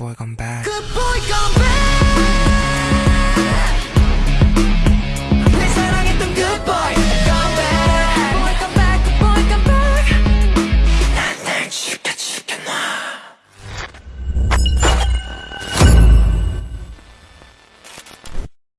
boy gone bad. Good boy gone bad.